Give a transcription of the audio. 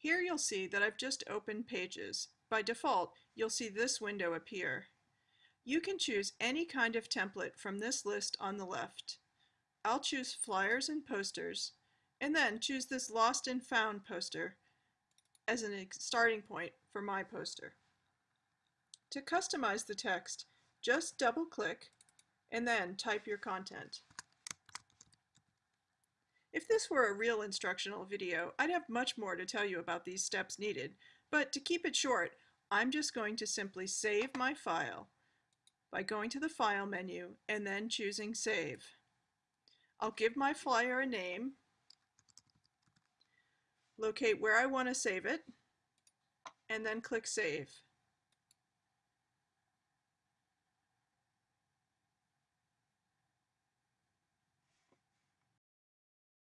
Here you'll see that I've just opened Pages. By default, you'll see this window appear. You can choose any kind of template from this list on the left. I'll choose Flyers and Posters, and then choose this Lost and Found poster as a starting point for my poster. To customize the text, just double-click and then type your content. If this were a real instructional video, I'd have much more to tell you about these steps needed, but to keep it short, I'm just going to simply save my file by going to the File menu and then choosing Save. I'll give my flyer a name, locate where I want to save it, and then click Save.